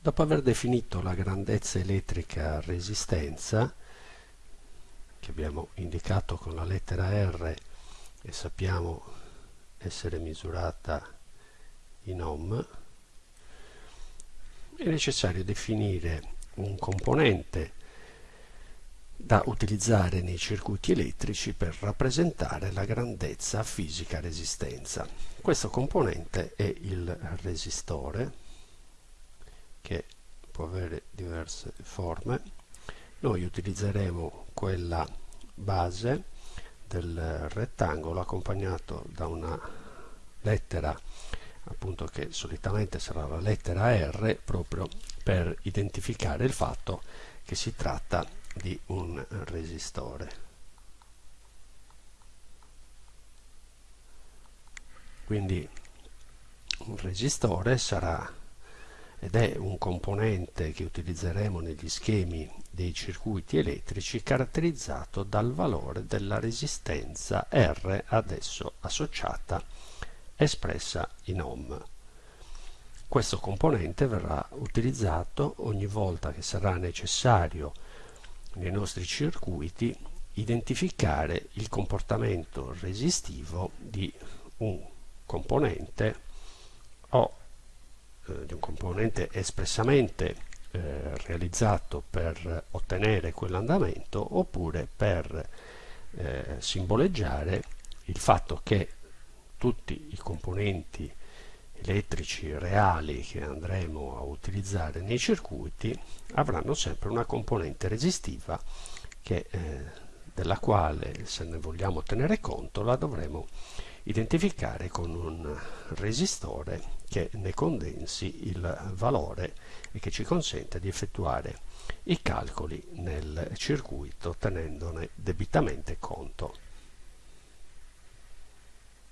Dopo aver definito la grandezza elettrica resistenza, che abbiamo indicato con la lettera R e sappiamo essere misurata in ohm, è necessario definire un componente da utilizzare nei circuiti elettrici per rappresentare la grandezza fisica resistenza. Questo componente è il resistore che può avere diverse forme. Noi utilizzeremo quella base del rettangolo accompagnato da una lettera appunto che solitamente sarà la lettera R proprio per identificare il fatto che si tratta di un resistore. Quindi un resistore sarà ed è un componente che utilizzeremo negli schemi dei circuiti elettrici caratterizzato dal valore della resistenza R adesso associata espressa in ohm. Questo componente verrà utilizzato ogni volta che sarà necessario nei nostri circuiti identificare il comportamento resistivo di un componente o eh, di un componente espressamente eh, realizzato per ottenere quell'andamento oppure per eh, simboleggiare il fatto che tutti i componenti elettrici reali che andremo a utilizzare nei circuiti avranno sempre una componente resistiva che, eh, della quale se ne vogliamo tenere conto la dovremo identificare con un resistore che ne condensi il valore e che ci consente di effettuare i calcoli nel circuito tenendone debitamente conto.